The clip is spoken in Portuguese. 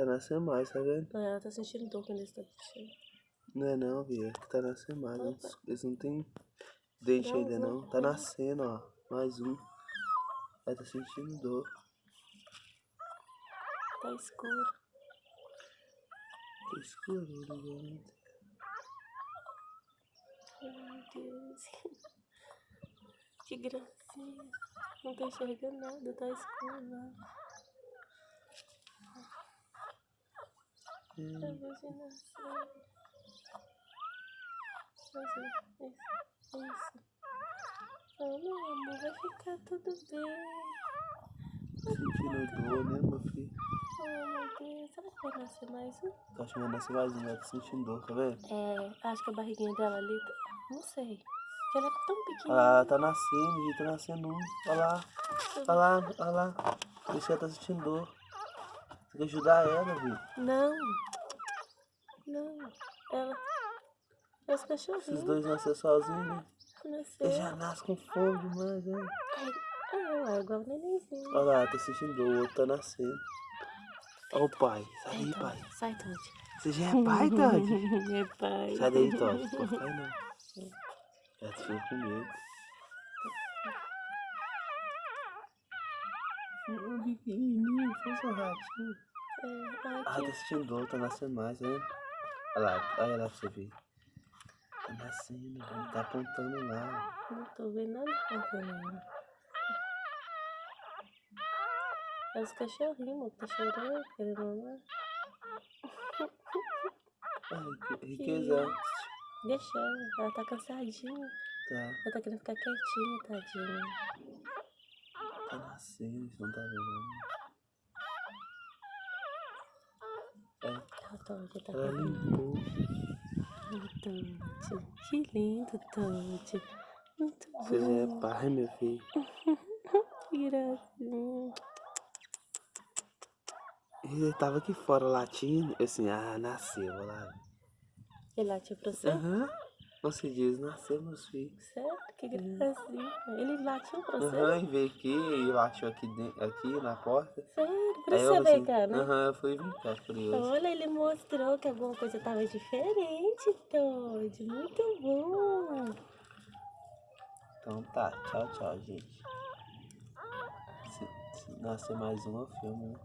Tá nascendo mais, tá vendo? Ah, ela tá sentindo dor quando eles estão puxando. Não é não, Bia. É que tá nascendo mais. Eles, eles não tem dente Não, ainda não. não. Tá nascendo, ó. Mais um. Ela tá sentindo dor. Tá escuro. Tá escuro, né? Ai, meu Deus. Que gracinha. Não tô enxergando nada, tá escuro lá. Hum, Imaginação. Isso, isso, isso. Oh, meu amor, vai ficar tudo bem. Sentindo dor, né, meu filho? Oh, meu Deus. Será que vai nascer mais um? Tá achando que nascer mais um, ela tá sentindo dor, tá vendo? É, acho que a barriguinha dela ali, não sei. Ela é tão pequenininha. ela tá nascendo, tá nascendo um. Olha lá, olha lá, olha lá. Que ela tá sentindo dor. Tem que ajudar ela, viu? Não. Não. Ela. É os Esses cachorrinhos. dois nasceram sozinhos, né? Nasceu. Ele já nasce com fome demais, né? Ah, é igual o nenenzinho. Olha lá, tá dor, o outro tá nascendo. Olha o pai, sai daí, pai. Sai, Todd. Você já é pai, Todd? É pai. Sai daí, Todd. Não cair, não. Já te ficou com medo. Um pequenininho, fez um ratinho. Ah, tá sentindo dor, tá nascendo mais, né? Olha lá, olha lá pra você ver. Tá nascendo, velho, tá apontando lá. Não tô vendo nada acontecendo. É os cachorrinhos, tá chorando, querendo mamar. Ai, que riqueza. Deixa ela, ela tá cansadinha. Tá, Ela tá querendo ficar quietinha, tadinha. tá nascendo, você não tá vendo. É, Ela Todd, tá limpou. Todd. Que lindo, Todd. Muito Você já bom. é pai, meu filho. Que gracinha. Ele tava aqui fora latindo. Eu assim, ah, nasceu, olha lá. Ele latiu pra você? Aham. Você diz, nasceu, meus filhos. Sério? Que gracinha. Ele latiu pra você? Aham, e veio aqui e latiu aqui, dentro, aqui na porta. Sério? Eu você veio assim, cá, né? Aham, eu fui cá, curioso. Olha, ele mostrou que alguma coisa tava diferente, Todd. Muito bom. Então tá, tchau, tchau, gente. Se, se nascer mais um, eu filmo, né?